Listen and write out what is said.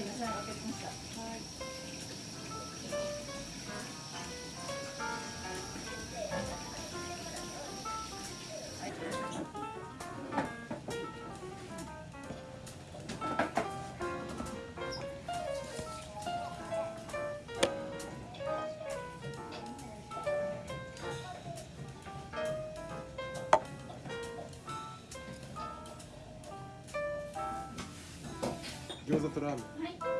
野菜分けました。はい餃子とラーメン。はい